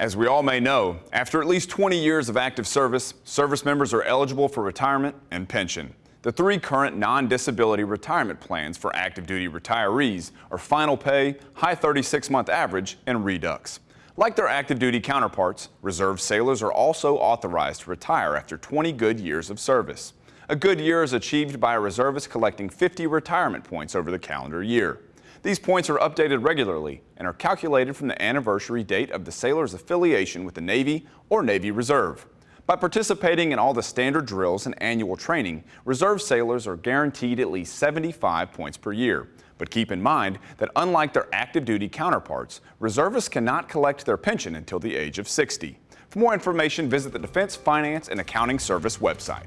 As we all may know, after at least 20 years of active service, service members are eligible for retirement and pension. The three current non-disability retirement plans for active duty retirees are Final Pay, High 36-month Average, and Redux. Like their active duty counterparts, reserve sailors are also authorized to retire after 20 good years of service. A good year is achieved by a reservist collecting 50 retirement points over the calendar year. These points are updated regularly and are calculated from the anniversary date of the sailor's affiliation with the Navy or Navy Reserve. By participating in all the standard drills and annual training, reserve sailors are guaranteed at least 75 points per year. But keep in mind that unlike their active duty counterparts, reservists cannot collect their pension until the age of 60. For more information, visit the Defense Finance and Accounting Service website.